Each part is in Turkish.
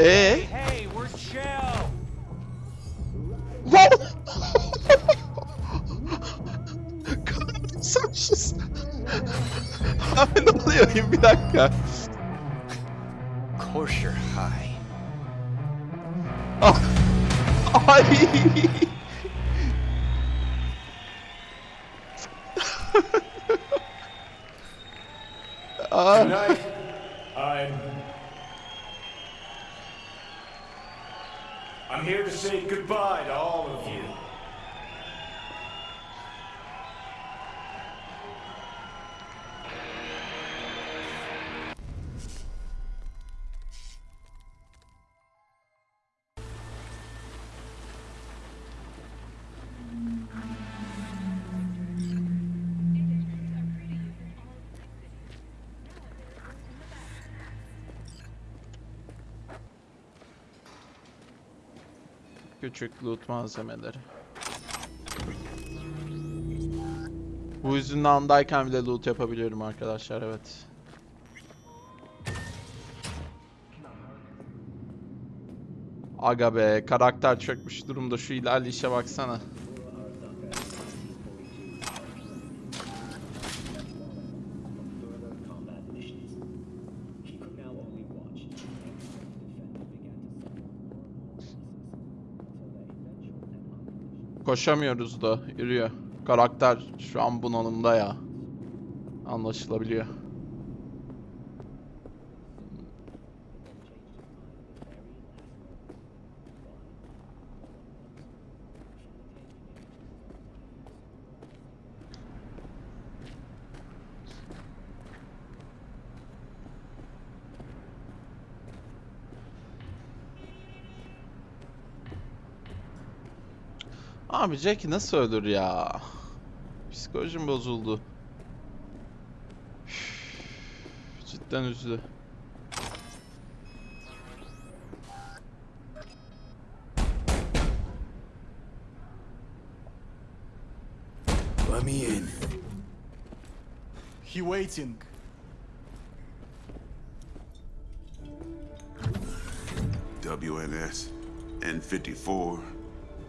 Hey, hey, we're chill. What? God, Caralho, Sanches. Eu não lembro, eu me dá cá. Of course you're high. Oh. Ai. Tonight, I'm I'm here to say goodbye to all of you. Küçük loot malzemeleri. Bu yüzünün andayken bile loot yapabiliyorum arkadaşlar evet. Aga be karakter çökmüş durumda şu ilerleyişe baksana. Koşamıyoruz da yürüyor. Karakter şu an bunalımda ya. Anlaşılabiliyor. Abi Jack nasıl ölür ya? Psikolojim bozuldu. Üf, Cidden üzdü. Let me in. He waiting. WNS, N54,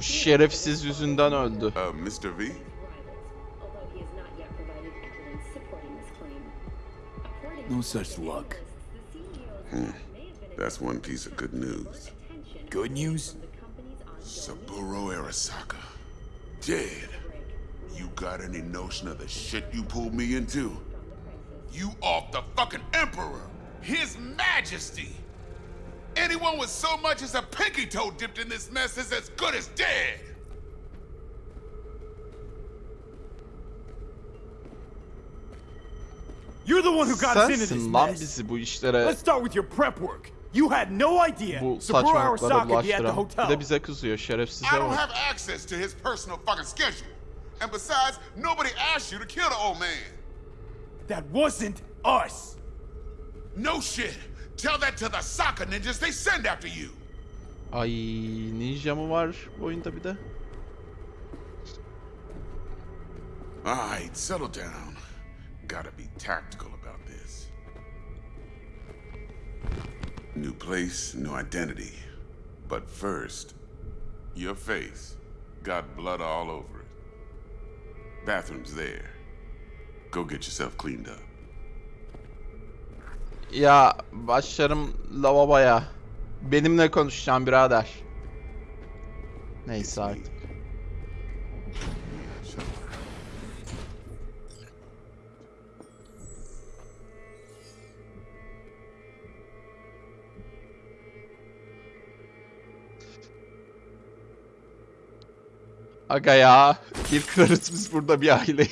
Şerefsiz yüzünden öldü. Uh, Mr. V? No such luck. Hmm. That's one piece of good news. Good news? Saburo Arasaka. Dead. You got any notion of the shit you pulled me into? You off the fucking Emperor! His Majesty! Anyone with so much as a pinky toe dipped in this mess is as good as dead! You're the one who got us into this Sensin mess. bu işlere, Let's start with your prep work. You had no idea bu Saburo saçmalıklara Arasaka be at the bulaştıran. Bir hotel. de bize kızıyor şerefsize I don't have access to his personal fucking schedule. And besides, nobody asked you to kill the old man. That wasn't us. No shit. Tell that to the soccer ninjas they send after you. Ay ninja mı var bu oyunda bir de? Alright, settle down. Gotta be tactical about this. New place, new identity. But first, your face got blood all over it. Bathroom's there. Go get yourself cleaned up. Ya başlarım lavaboya. Benimle konuşacağım birader. Neyse artık. Aga ya. Bir kırarız biz burada bir aile.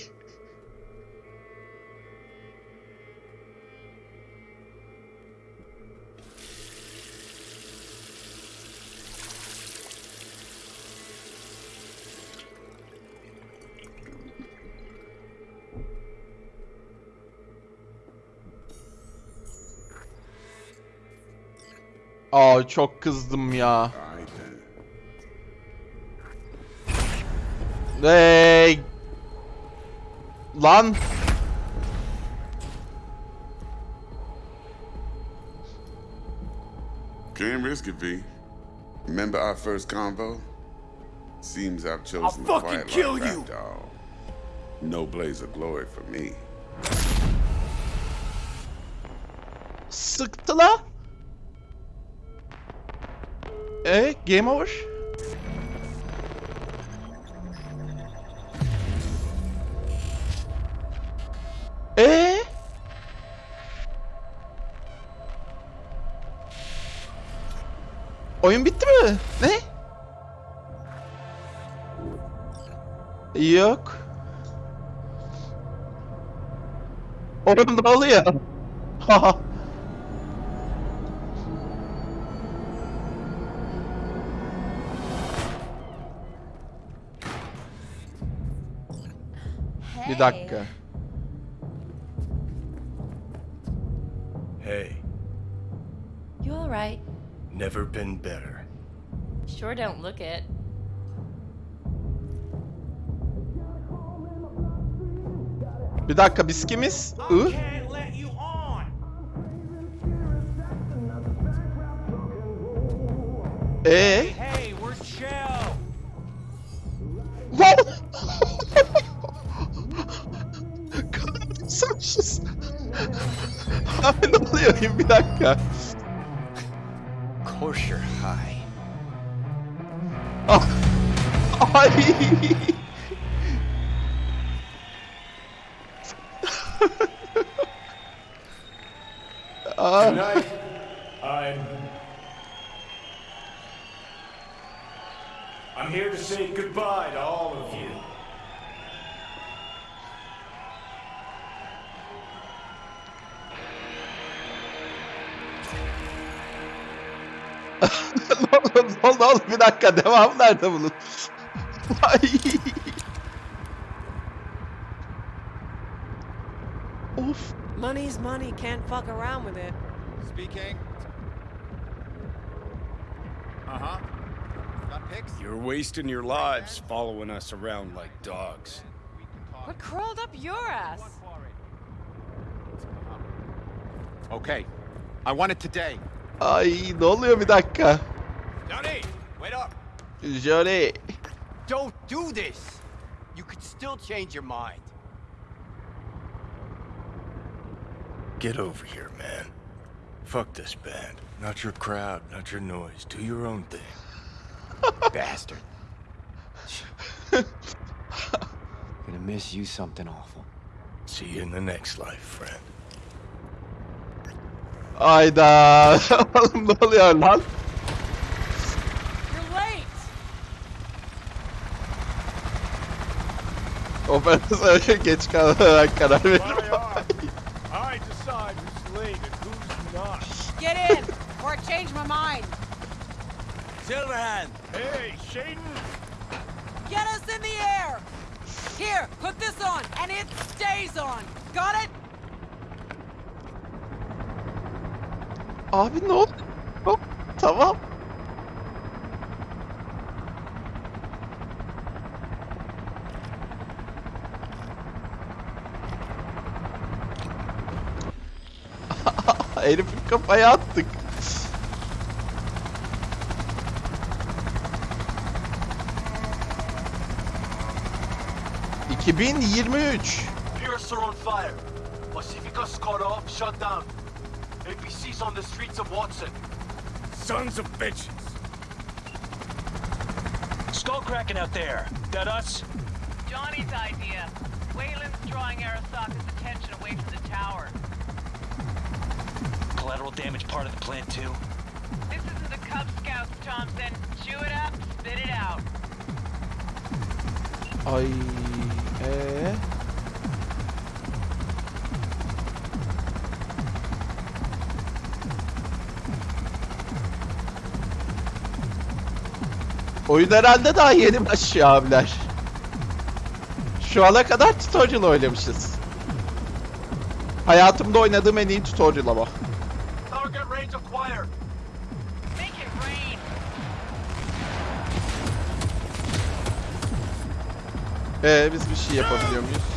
Aa çok kızdım ya. All right then. Hey. Lan. Can't risk it, V. Remember our first convo? Seems I've chosen the fucking quiet kill life you. after. No blaze of glory for me. Sıktı la. E game over. E Oyun bitti mi? Ne? Yok. Oyun ne oluyor? Haha. Bir dakika. Hey, You all right? never been better. Sure don't look it. Bir dakika biz kimiz? I? Ee? Course you're high. Ay. Ah. Tonight, I'm. I'm here to say goodbye to all ne oldu, oğlum? Bir dakika devam nerede bunun? Ay. of. Money's money, can't fuck around with it. Speaking. Uh huh. Got pics? You're wasting your lives following us around like dogs. What crawled up your ass? Okay. I want it today. Ay ne oluyor bir dakika? Johnny, wait up. Johnny. Don't do this. You could still change your mind. Get over here, man. Fuck this band. Not your crowd, not your noise. Do your own thing. Bastard. Gonna miss you something awful. See you in the next life, friend. Ayda. Oğlum ne oluyor lan? You're late! Operatör geç kalarak karar Aye, I decide who's late and who's not. Get in, or I change my mind. Silverhand. Hey, Shaden! Get us in the air! Here, put this on, and it stays on. Got it? Abi ne oldu? Hop, tamam. Herifin kafaya attık. ...2023. Pierce are on fire. Pacifica's cut off, shut down. APC's on the streets of Watson. Sons of bitches! Skull cracking out there. That us? Johnny's idea. Wayland's drawing Arasaka's attention away from the tower. Collateral damage part of the plan too. This isn't the Cub Scouts, Thompson. Chew it up, spit it out. Ay. Ee? Oyun herhalde daha yeni başlıyor abiler. Şu ana kadar tutorial oynamışız. Hayatımda oynadığım en iyi tutorial ama. Ee, biz bir şey yapabiliyor muyuz?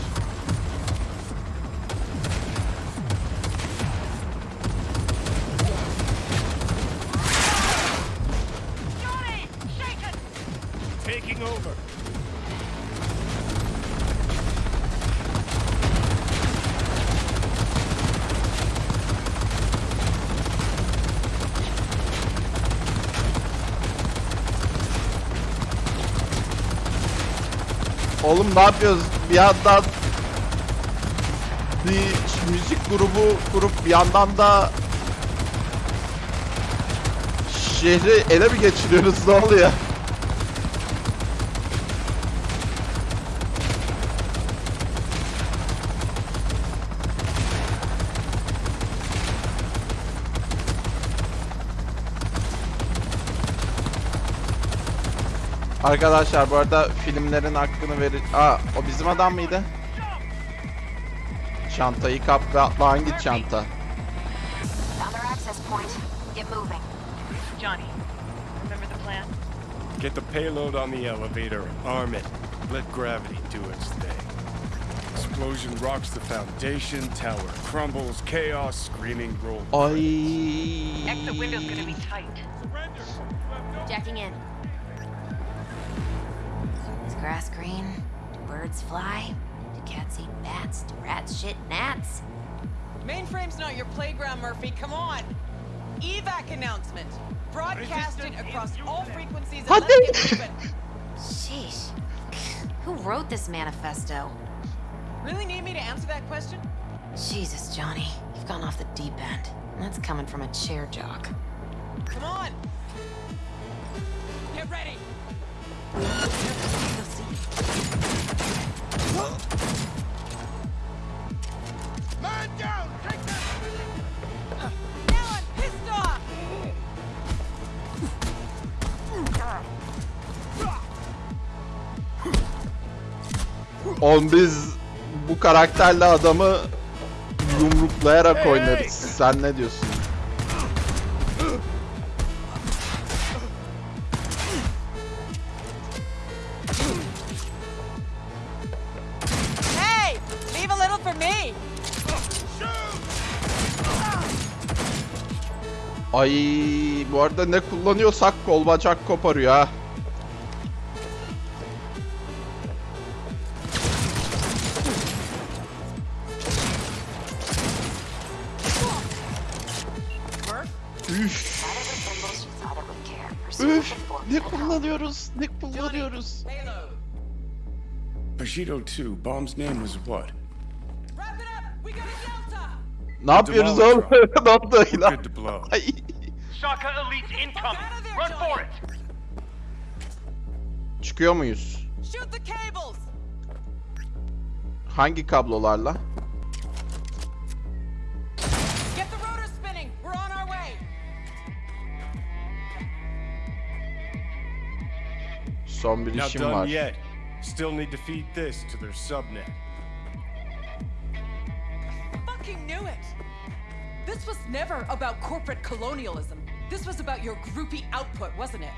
Oğlum ne yapıyoruz? Bir yandan bir müzik grubu kurup bir yandan da şehri ele mi geçiriyoruz ne oluyor? Arkadaşlar bu arada filmlerin hakkını verir... Aa o bizim adam mıydı? Çantayı kap ve atla hangi çanta? Get moving. Johnny, remember the plan? Get the payload on the elevator, arm it. Let gravity do its thing. Explosion rocks the foundation, tower crumbles, chaos, screaming roll. Ay. Exit window's gonna be tight. Jacking in. Is grass green? Do birds fly? Do cats eat bats? Do rats shit gnats? Mainframe's not your playground, Murphy. Come on. Evac announcement. Broadcasted across all frequencies. And Hadi. let's get moving. Sheesh. Who wrote this manifesto? Really need me to answer that question? Jesus, Johnny. You've gone off the deep end. And that's coming from a chair jock. Come on. Get ready. Oğlum biz bu karakterle adamı yumruklayarak oynarız. Sen ne diyorsun? Ay bu arada ne kullanıyorsak kol bacak koparıyor ha. Üf, üf, ne kullanıyoruz, ne kullanıyoruz. Bushido 2, bomb's name was what? Ne yapıyoruz oğlum? ne oldu blow. Ay. Shaka Elite incoming. Run for it. Çıkıyor muyuz? Shoot the cables. Hangi kablolarla? Get the rotor spinning. We're on our way. Son bir işim var. Still need to feed this to their subnet. This was never about corporate colonialism. This was about your groupie output, wasn't it?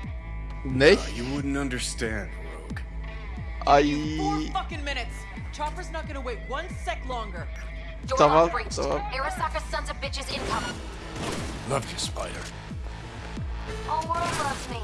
Ne? Uh, you wouldn't understand, Rogue. Ay. Four fucking minutes. Chopper's not gonna wait one sec longer. Tamam, tamam. Arasaka sons of bitches incoming. Love you, Spider. All world loves me.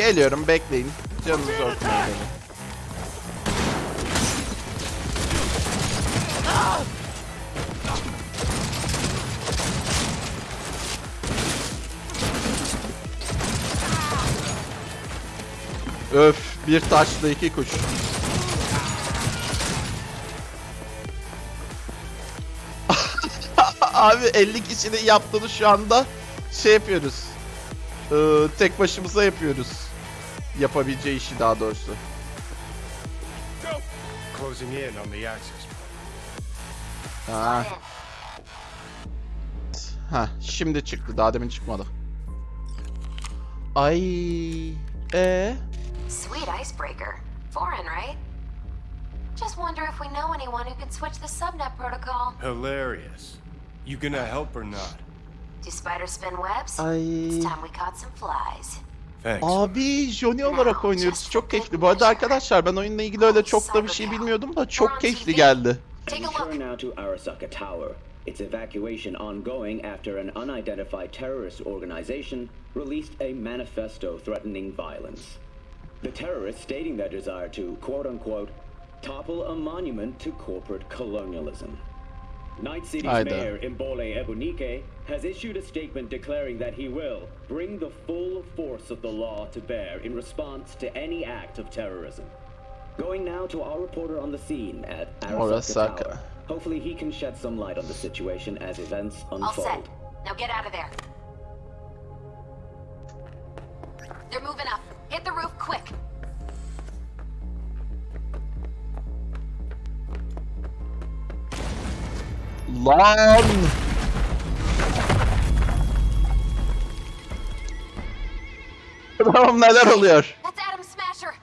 Geliyorum bekleyin. Canınızı okuyun beni. Öf bir taşla iki kuş. Abi 50 kişinin yaptığını şu anda şey yapıyoruz. Ee, tek başımıza yapıyoruz. Yapabileceği işi daha doğrusu. Ha. Ha, şimdi çıktı. Daha demin çıkmadı. Ay. E Sweet icebreaker. Foreign, right? Just wonder if we know anyone who could switch the subnet protocol. Hilarious. You gonna help or not? Do spiders spin webs? Ay. It's time we caught some flies. Thanks. Abi Johnny olarak oynuyoruz. Çok keyifli. Bu arada arkadaşlar ben oyunla ilgili öyle çok da bir şey bilmiyordum da çok keyifli geldi. Its evacuation ongoing after an unidentified terrorist organization released a manifesto threatening violence. The terrorists stating their desire to, quote unquote, topple a monument to corporate colonialism. Night City's Hayda. mayor, Imbole Ebunike, has issued a statement declaring that he will bring the full force of the law to bear in response to any act of terrorism. Going now to our reporter on the scene at Arasaka, Arasaka. Tower. Hopefully he can shed some light on the situation as events unfold. All unfold. set. Now get out of there. They're moving up. Hit the roof quick. Lan! Tamam neler oluyor? Adam Smasher.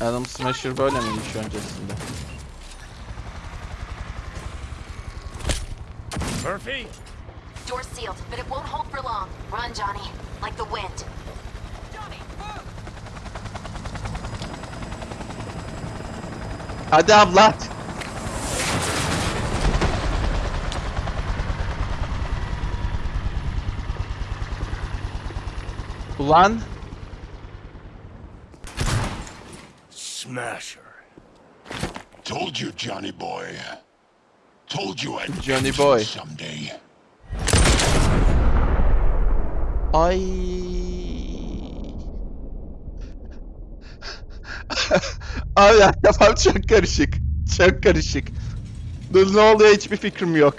Adam Smasher böyle miymiş öncesinde? Murphy? Door's sealed, but it won't hold for long. Run, Johnny. Like the wind. Johnny, move! Hadi abla. Ulan Smasher. Told you, Johnny boy. Told you I'd Johnny boy. someday. ay. Abi ya, kafam çok karışık. Çok karışık. Ne oluyor hiçbir fikrim yok.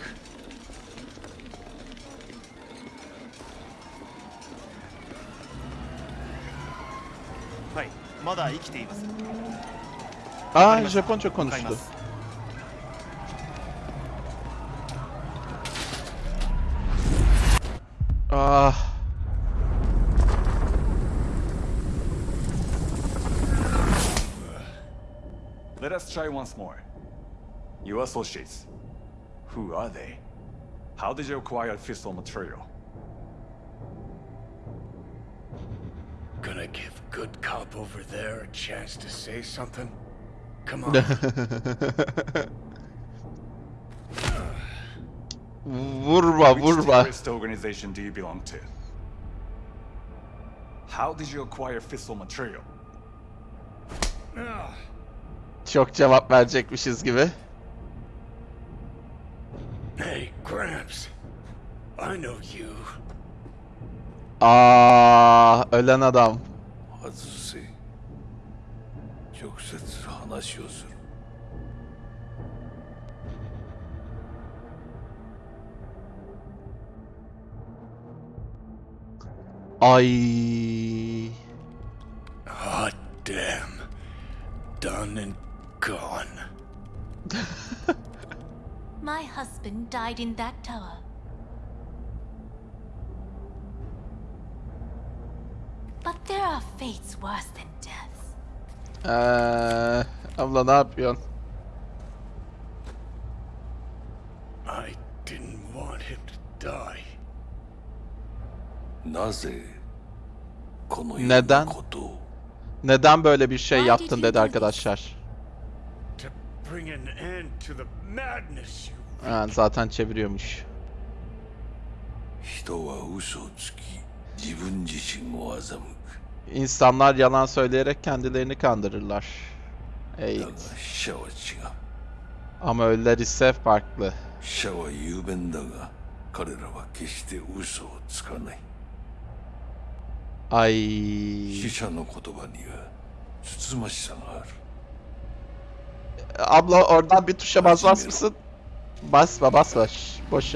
まだ生きています Aa Japonca konuştu. Ah. Let us try once more. Your associates. Who are they? How did you acquire fissile material? Gonna give good cop over there a chance to say something? Come on. vurma Which vurma. terrorist organization do you belong to? How did you acquire fissile material? Çok cevap verecekmişiz gibi. hey, Gramps. I know you. Aa, ölen adam. 外せ直接話をする Ay. Hot damn. Done and gone. My husband died in that tower. But there are fates worse than death. Eee, abla ne yapıyorsun? I didn't want him to die. なぜこのよう Neden? なことを Neden böyle bir şey Why yaptın did you dedi do arkadaşlar. To bring an end to the madness you Ha, zaten çeviriyormuş. 人は嘘をつき自分自身を欺く İnsanlar yalan söyleyerek kendilerini kandırırlar. Evet. Ama ölüler ise farklı. Ay. Abla oradan bir tuşa basmaz mısın? Basma basma. Boş.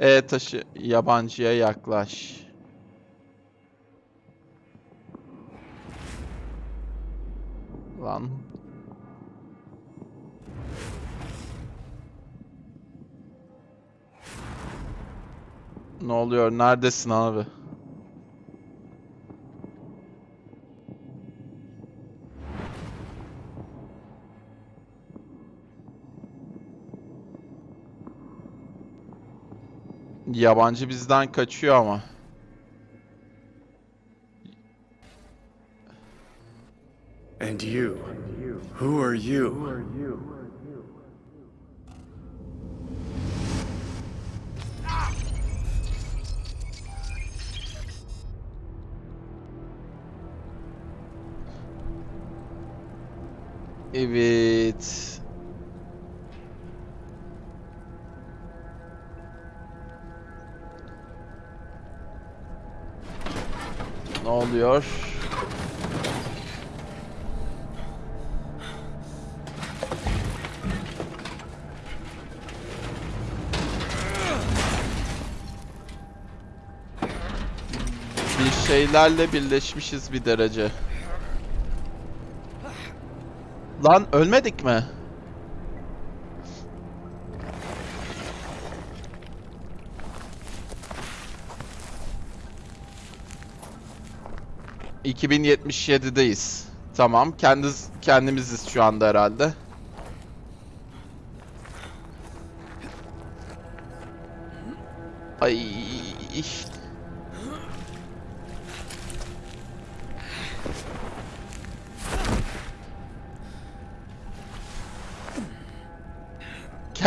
E taşı yabancıya yaklaş. Lan Ne oluyor? Neredesin abi? Yabancı bizden kaçıyor ama. And you? Who are you? Evet. Ne oluyor? Bir şeylerle birleşmişiz bir derece. Lan ölmedik mi? ...2077'deyiz. Tamam. Kendiz, kendimiziz şu anda herhalde.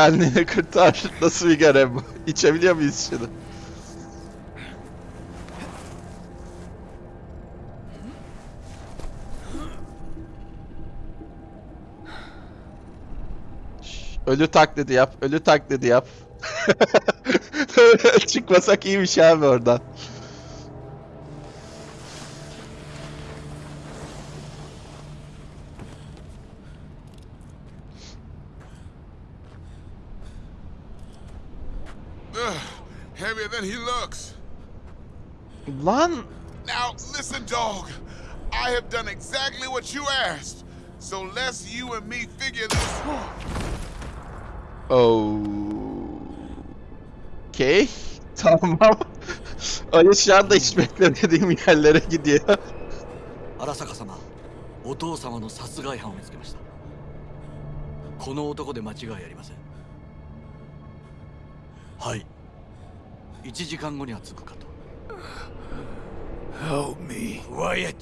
Kendini kurtar. Nasıl bir görev bu? İçebiliyor muyuz şunu? Ölü taklidi yap. Ölü taklidi yap. Çıkmasak iyiymiş abi oradan. Than he looks. Lan Now, listen, dog. I have done exactly what you asked. So let's you and me figure this. Oh. Okey. Tamam. Ayı şu anda hiç beklemediğim yerlere gidiyor. 荒坂様お父様の殺害犯を見つけましたこの男で間違いありませんはい1時間後には着くかと Help me. Quiet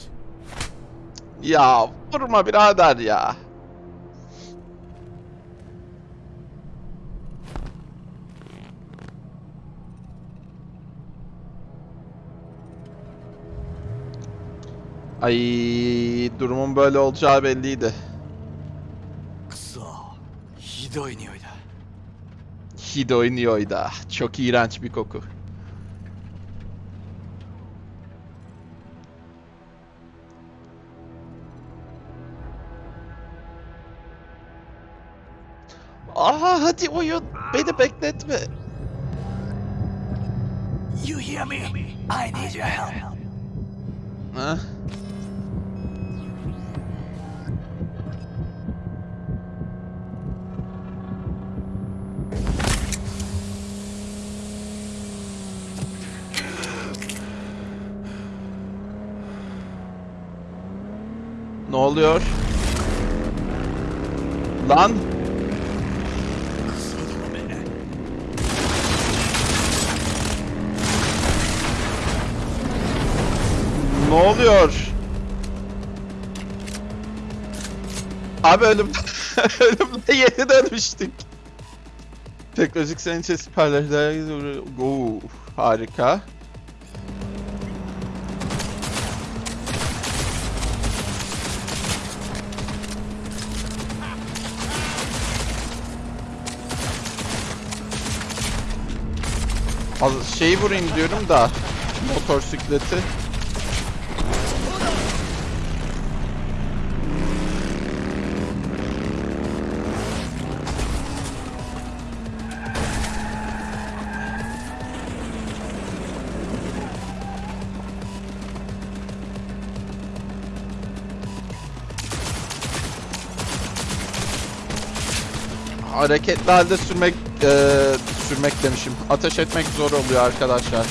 Ya vurma birader ya. Ay durumun böyle olacağı belliydi. くそひ Hidoiniyoy da. Çok iğrenç bir koku. Aha hadi oyun. Beni bekletme. You hear me? I need your help. Huh? Oluyor? Lan! Ne oluyor? Abi ölüm ölümde yeni dönmüştük. Teknolojik sençe siperler Go harika. şeyi vurayım diyorum da motor sikleti. hareketli halde sürmek e, sürmek demişim. Ateş etmek zor oluyor arkadaşlar.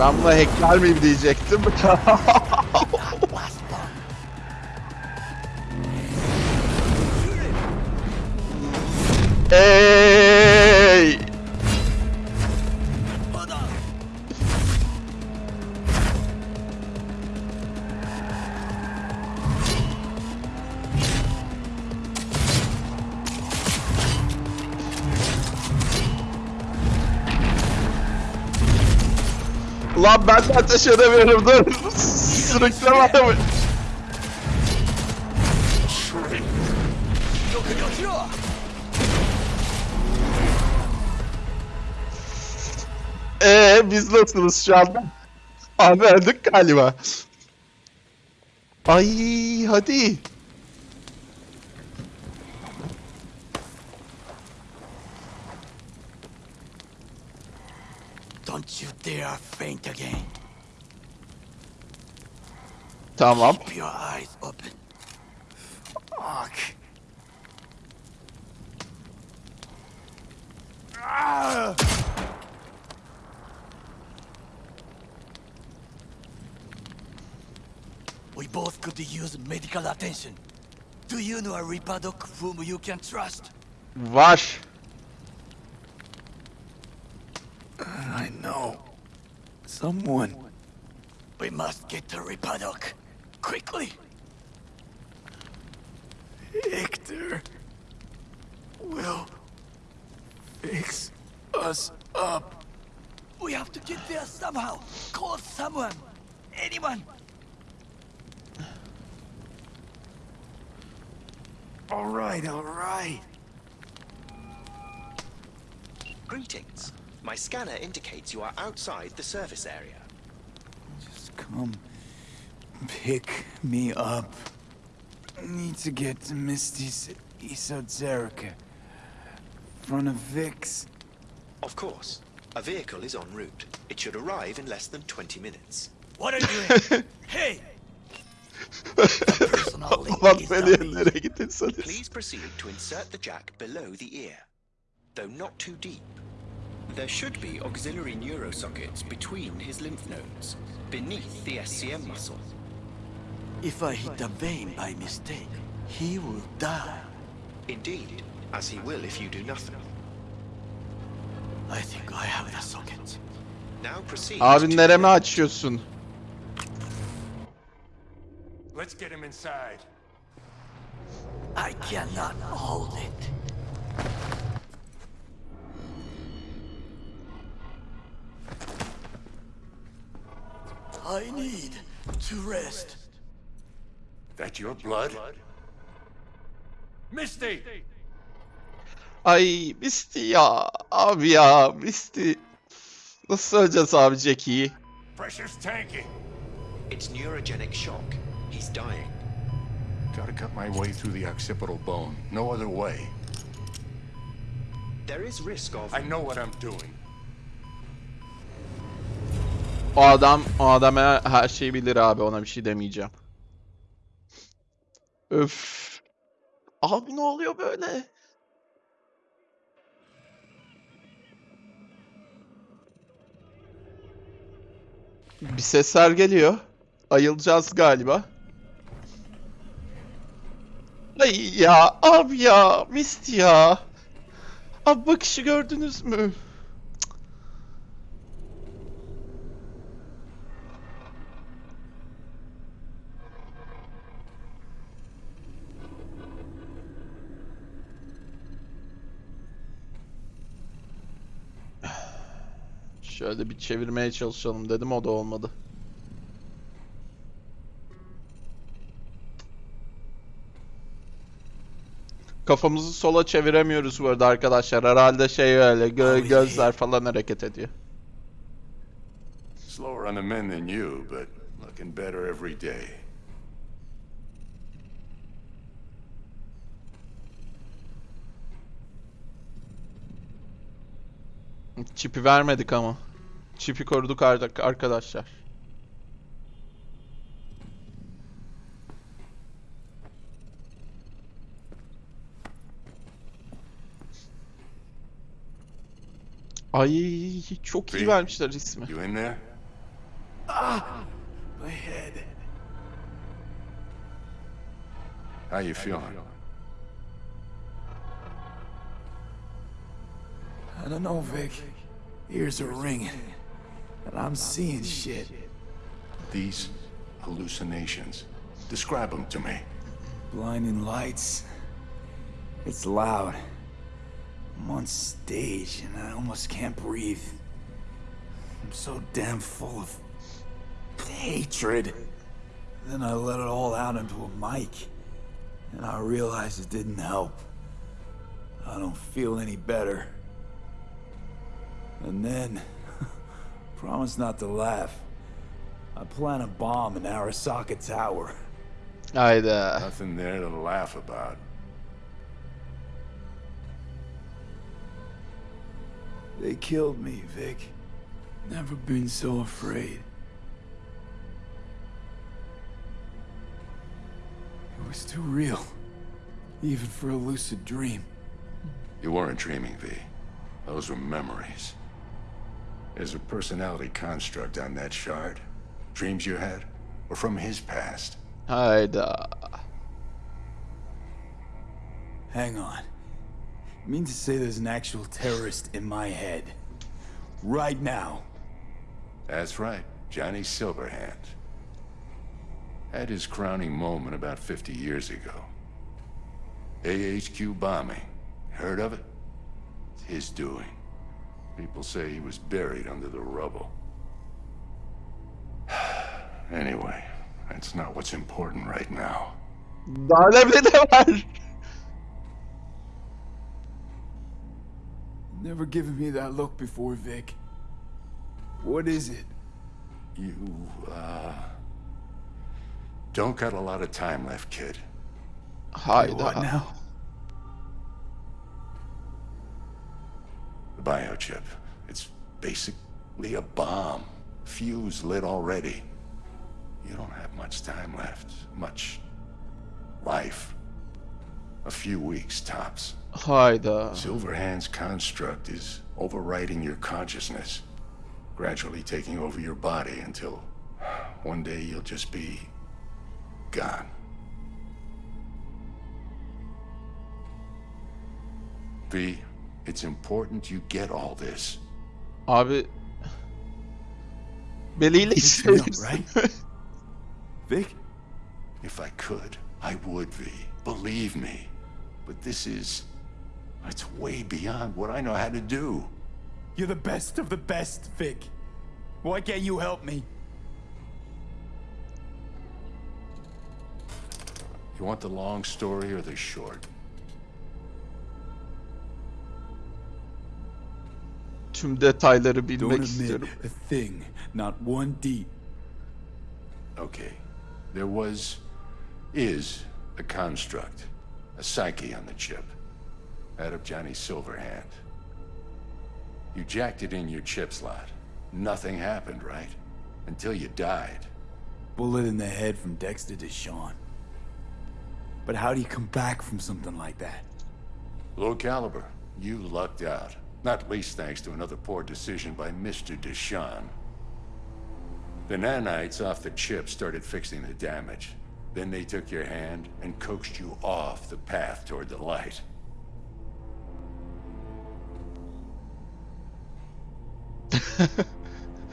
Ben buna hackler miyim diyecektim. ateş edemiyorum dur. Sürükleme adamı. Ee biz nasılız şu anda? Abi öldük galiba. Ay hadi. Don't you dare faint again. Tamam. Keep your eyes open. Fuck. Ah! We both could use medical attention. Do you know a Reaper Doc whom you can trust? Var. I know. Someone. We must get to Reaper Doc. Quickly! Victor. Will. Fix us up. We have to get there somehow. Call someone. Anyone. All right, all right. Greetings. My scanner indicates you are outside the service area. Just come pick me up. Need to get to Misty's esoterica. Front of Vix. Of course. A vehicle is en route. It should arrive in less than 20 minutes. What are you doing? hey! Ulan beni nereye gittiyseniz. Please proceed to insert the jack below the ear, though not too deep. There should be auxiliary neurosockets between his lymph nodes, beneath the SCM muscle. If I hit a vein by mistake, he will die. Indeed, as he will if you do nothing. I think I have the socket. Now proceed Abi to nereme açıyorsun? Let's get him inside. I cannot hold it. I need to rest. That your blood? Misty! Ay Misty ya. Abi ya Misty. Nasıl söyleyeceğiz abi Jackie'yi? Pressure's tanking. It's neurogenic shock. He's dying. Gotta cut my way through the occipital bone. No other way. There is risk of... I know what I'm doing. O adam, o adam her, her şeyi bilir abi ona bir şey demeyeceğim. Öf. Abi ne oluyor böyle? Bir sesler geliyor. Ayılacağız galiba. Ay ya abi ya Misty ya. Abi bakışı gördünüz mü? Şöyle bir çevirmeye çalışalım dedim o da olmadı. Kafamızı sola çeviremiyoruz bu arada arkadaşlar. Herhalde şey öyle gö- gözler falan hareket ediyor. Slower on the men than you, but looking better every day. Çipi vermedik ama. Çipi koruduk arkadaşlar. Ay çok iyi vermişler ismi. Ah. How you feeling? I don't know, Vic. Ears are ringing. And I'm seeing shit. These hallucinations. Describe them to me. Blinding lights. It's loud. I'm on stage and I almost can't breathe. I'm so damn full of hatred. Then I let it all out into a mic. And I realized it didn't help. I don't feel any better. And then, promise not to laugh. I plant a bomb in Arasaka Tower. Hayda. Uh, Nothing there to laugh about. They killed me, Vic. Never been so afraid. It was too real. Even for a lucid dream. You weren't dreaming, V. Those were memories. There's a personality construct on that shard. Dreams you had were from his past. Hayda. Uh, Hang on. You mean to say there's an actual terrorist in my head? Right now? That's right, Johnny Silverhand. Had his crowning moment about 50 years ago. AHQ bombing. Heard of it? It's his doing. People say he was buried under the rubble. anyway, that's not what's important right now. Daha önemli de var. Never given me that look before, Vic. What is it? You, uh... Don't got a lot of time left, kid. Hayda. What now? The biochip. It's basically a bomb. Fuse lit already. You don't have much time left. Much life. A few weeks tops. Hayda. Silverhand's construct is overriding your consciousness, gradually taking over your body until one day you'll just be gone. V, it's important you get all this. Abi Beliyle It's real, işleyebilirsin. right? Vic? If I could, I would, V. Believe me. But this is... It's way beyond what I know how to do. You're the best of the best, Vic. Why can't you help me? You want the long story or the short? Tüm detayları bilmek Don't admit istiyorum. a thing, not one deep. Okay. There was... is a construct. A psyche on the chip. Out of Johnny Silverhand. You jacked it in your chip slot. Nothing happened, right? Until you died. Bullet in the head from Dexter to Sean. But how do you come back from something like that? Low caliber. You lucked out. Not least thanks to another poor decision by Mr. Deshawn. The nanites off the chip started fixing the damage. Then they took your hand and coaxed you off the path toward the light.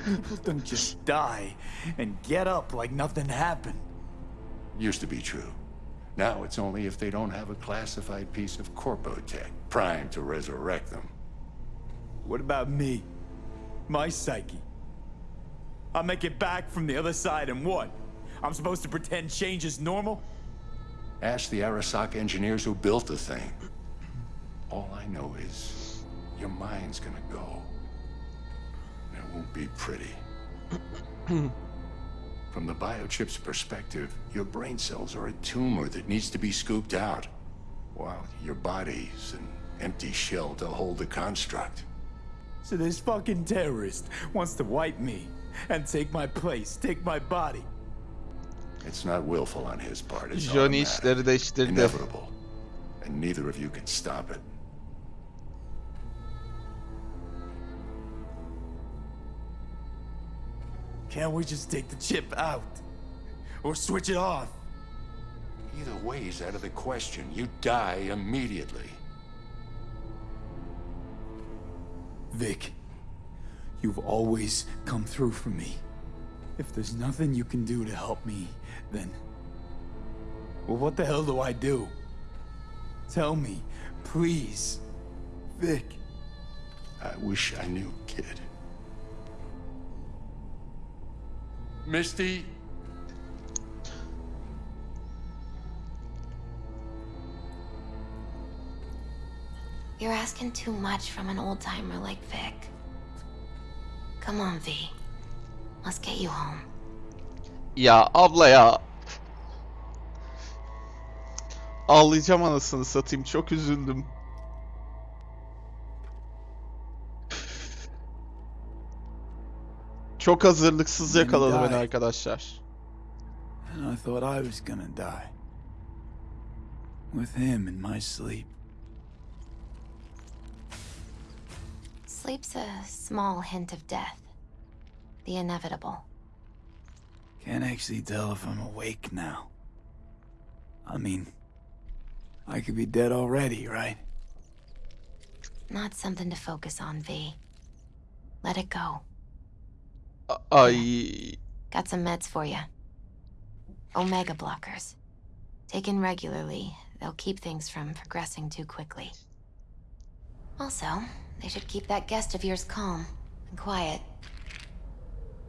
People don't just die and get up like nothing happened. Used to be true. Now it's only if they don't have a classified piece of Corpotech primed to resurrect them. What about me? My psyche? I make it back from the other side and what? I'm supposed to pretend change is normal? Ask the Arasaka engineers who built the thing. All I know is your mind's gonna go. And it won't be pretty. From the biochip's perspective, your brain cells are a tumor that needs to be scooped out, while your body's an empty shell to hold the construct. So this fucking terrorist wants to wipe me and take my place, take my body. It's not willful on his part. It's Johnny. Inevitable. And neither of you can stop it. Can't we just take the chip out? Or switch it off? Either way is out of the question. You die immediately. Vic, you've always come through for me. If there's nothing you can do to help me, then... Well, what the hell do I do? Tell me, please. Vic. I wish I knew, kid. Misty, You're asking too much from an old timer like Vic. Come on, V. Let's get you home. Ya abla ya. Ağlayacağım anasını satayım. Çok üzüldüm. Çok hazırlıksız yakaladı beni arkadaşlar. And I thought I was gonna die. With him in my sleep. Sleep's a small hint of death. The inevitable. Can't actually tell if I'm awake now. I mean, I could be dead already, right? Not something to focus on, V. Let it go. Uh, uh, Ay Got some meds for you. Omega blockers. Taken regularly, they'll keep things from progressing too quickly. Also, they should keep that guest of yours calm and quiet.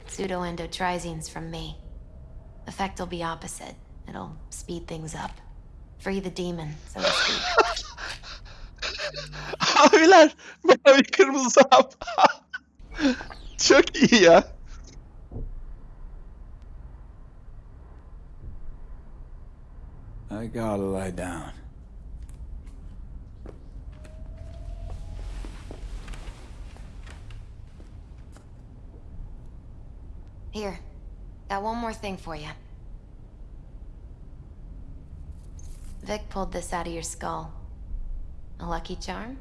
Pseudoendotrizines from me. Effect will be opposite. It'll speed things up. Free the demon, so to speak. Abiler mavi kırmızı hap. Çok iyi ya. I gotta lie down. Here, got one more thing for you. Vic pulled this out of your skull. A lucky charm?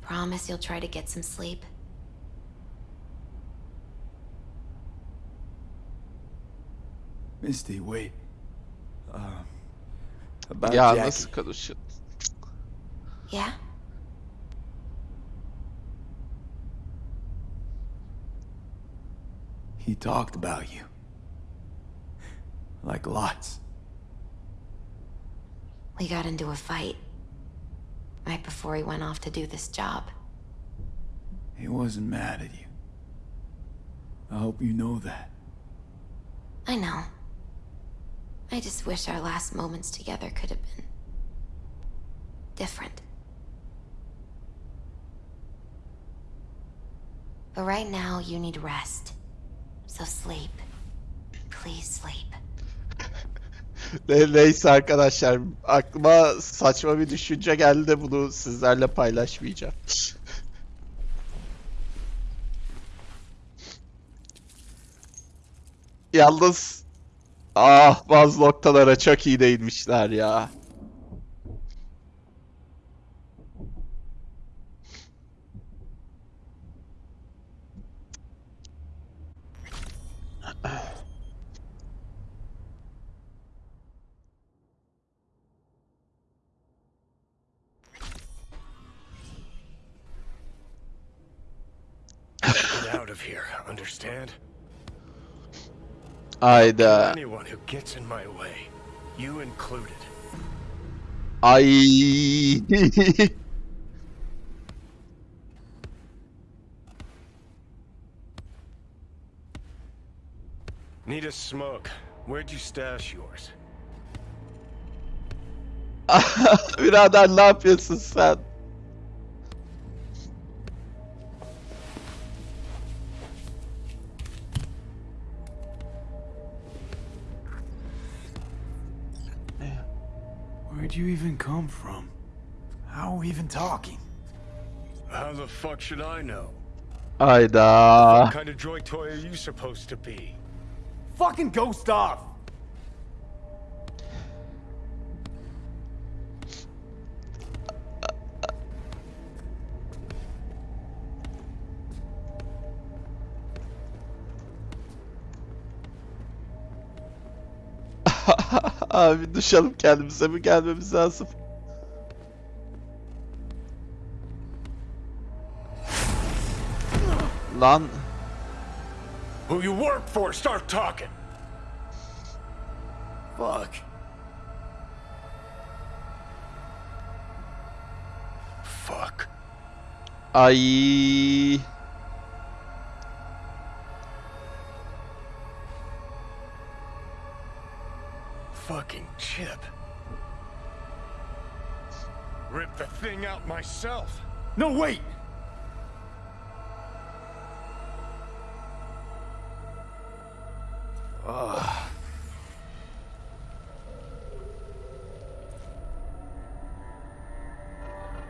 Promise you'll try to get some sleep. Misty, wait. Uh, about Ya Jackie. nasıl konuşun? Yeah? He talked about you. Like lots. We got into a fight. Right before he went off to do this job. He wasn't mad at you. I hope you know that. I know. I just wish our last moments together could have been... different. But right now, you need rest. So sleep. Please sleep. Ne- Neyse arkadaşlar aklıma saçma bir düşünce geldi de bunu sizlerle paylaşmayacağım. Yalnız ah bazı noktalara çok iyi değinmişler ya. Understand? Hayda. Anyone who gets in my way, you included. Ay. Need a smoke. Where'd you stash yours? Without Birader ne yapıyorsun sen? Where'd you even come from? How are we even talking? How the fuck should I know? Hayda. What kind of droid toy are you supposed to be? Fucking ghost off! Abi duş alıp kendimize mi gelmemiz lazım? Lan Who you work for, start talking. Fuck. Fuck. ay Fucking chip. Rip the thing out myself. No, wait! Ugh.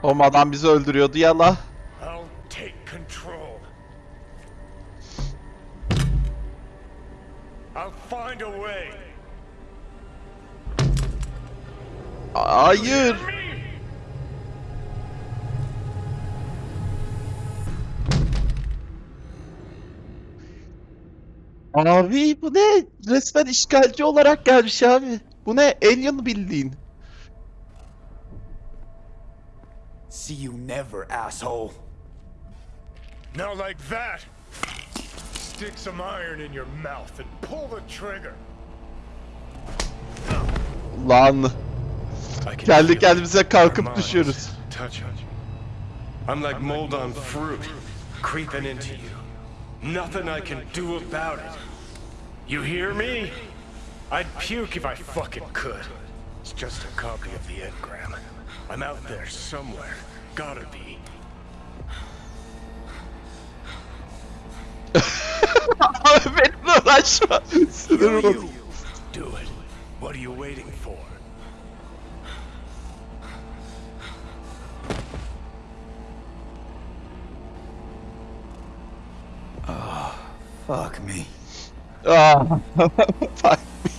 o adam bizi öldürüyordu ya la. I'll take control. I'll find a way. Hayır. Abi bu ne? Resmen işgalci olarak gelmiş abi. Bu ne? Alien bildiğin. See you never, asshole. Now like that. Stick some iron in your mouth and pull the trigger. Lan. I can Kendi feel kendimize it. kalkıp Our düşüyoruz. minds Touch it. I'm like mold on fruit, creeping into you. Nothing I can do about it. You hear me? I'd puke if I fucking could. It's just a copy of the engram. I'm out there somewhere. Gotta be. Abi benimle uğraşma. Sinirim bozuldu. Do it. What are you waiting for? Fuck me. Ah, fuck me.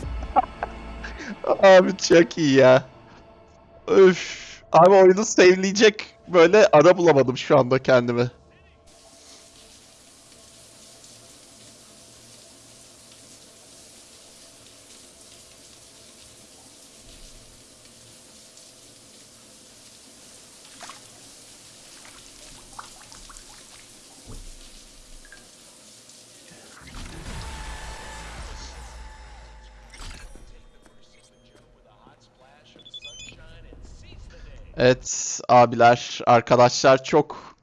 Abi çok iyi ya. Öf. Abi oyunu save'leyecek böyle ara bulamadım şu anda kendimi. Evet abiler, arkadaşlar çok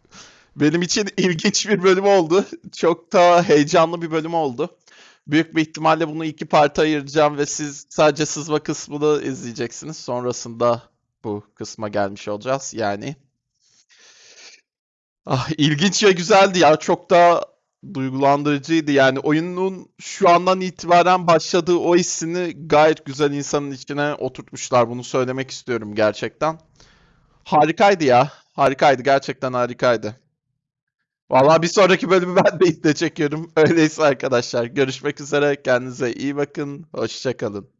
benim için ilginç bir bölüm oldu. Çok da heyecanlı bir bölüm oldu. Büyük bir ihtimalle bunu iki parta ayıracağım ve siz sadece sızma kısmını izleyeceksiniz. Sonrasında bu kısma gelmiş olacağız. Yani ah, ilginç ve güzeldi ya. Çok da duygulandırıcıydı. Yani oyunun şu andan itibaren başladığı o hissini gayet güzel insanın içine oturtmuşlar. Bunu söylemek istiyorum gerçekten. Harikaydı ya. Harikaydı. Gerçekten harikaydı. Vallahi bir sonraki bölümü ben de iple çekiyorum. Öyleyse arkadaşlar görüşmek üzere. Kendinize iyi bakın. Hoşça kalın.